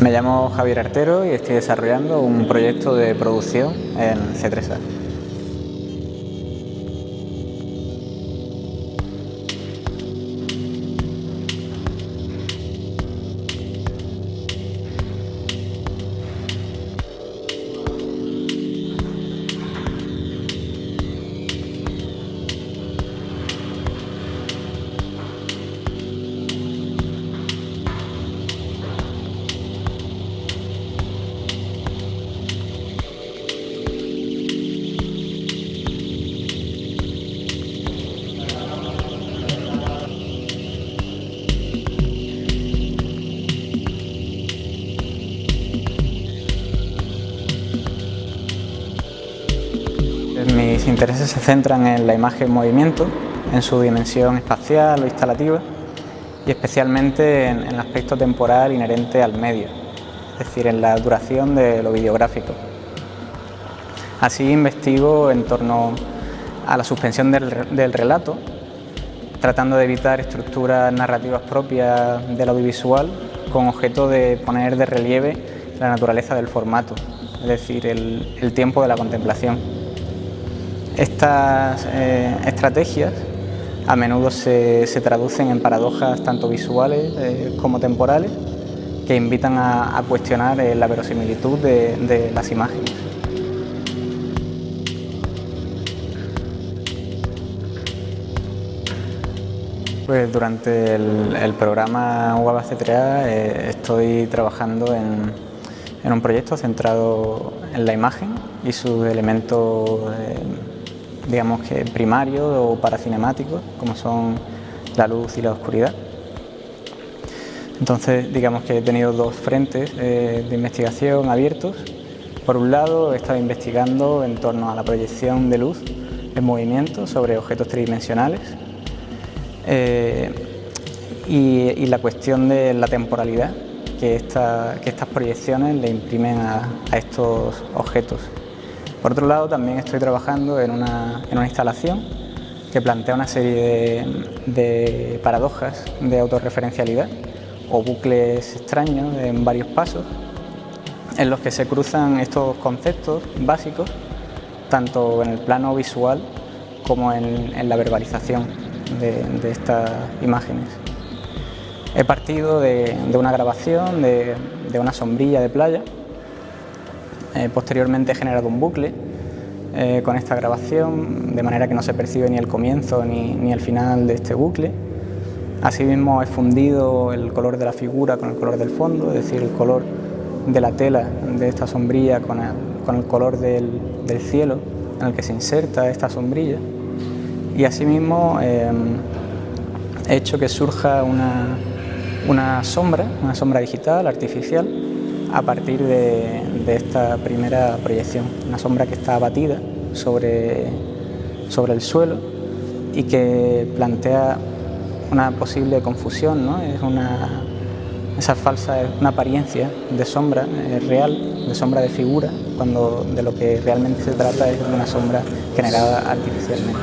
Me llamo Javier Artero y estoy desarrollando un proyecto de producción en C3A. Mis intereses se centran en la imagen en movimiento, en su dimensión espacial o instalativa y especialmente en, el aspecto temporal inherente al medio, es decir, en la duración de lo videográfico. Así investigo en torno a la suspensión del, relato, tratando de evitar estructuras narrativas propias del audiovisual con objeto de poner de relieve la naturaleza del formato, es decir, el tiempo de la contemplación. Estas eh, estrategias a menudo se, traducen en paradojas tanto visuales eh, como temporales que invitan a, cuestionar eh, la verosimilitud de, las imágenes. Pues durante el, programa UABA C3A estoy trabajando en, en, un proyecto centrado en la imagen y sus elementos digamos que primarios o paracinemáticos, como son la luz y la oscuridad. Entonces, digamos que he tenido dos frentes eh, de investigación abiertos. Por un lado, he estado investigando en torno a la proyección de luz en movimiento sobre objetos tridimensionales eh, y, la cuestión de la temporalidad que, estas proyecciones le imprimen a estos objetos. Por otro lado, también estoy trabajando en una, instalación que plantea una serie de, paradojas de autorreferencialidad o bucles extraños en varios pasos en los que se cruzan estos conceptos básicos tanto en el plano visual como en, la verbalización de, estas imágenes. He partido de, una grabación de una sombrilla de playa eh, posteriormente he generado un bucle eh, con esta grabación, de manera que no se percibe ni el comienzo ni, el final de este bucle. Asimismo he fundido el color de la figura con el color del fondo, es decir, el color de la tela de esta sombrilla con el, color del, cielo en el que se inserta esta sombrilla. Y asimismo eh, he hecho que surja una, una sombra, una sombra digital, artificial, a partir de, esta primera proyección, una sombra que está abatida sobre, sobre el suelo y que plantea una posible confusión, ¿no? es una, esa falsa una apariencia de sombra real, de sombra de figura, cuando de lo que realmente se trata es de una sombra generada artificialmente.